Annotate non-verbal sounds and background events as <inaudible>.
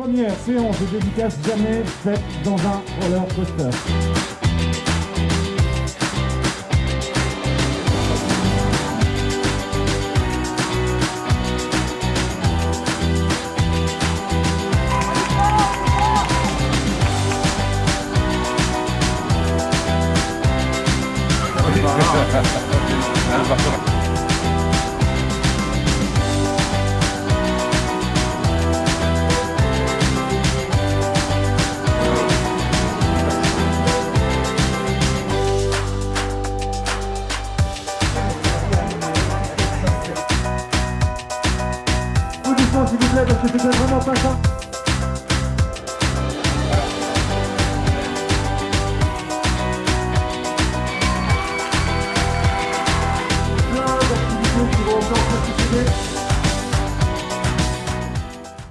première séance de dédicace jamais faite dans un roller coaster. <laughs> Applaudissements s'il vous plaît parce que c'était vraiment pas ça.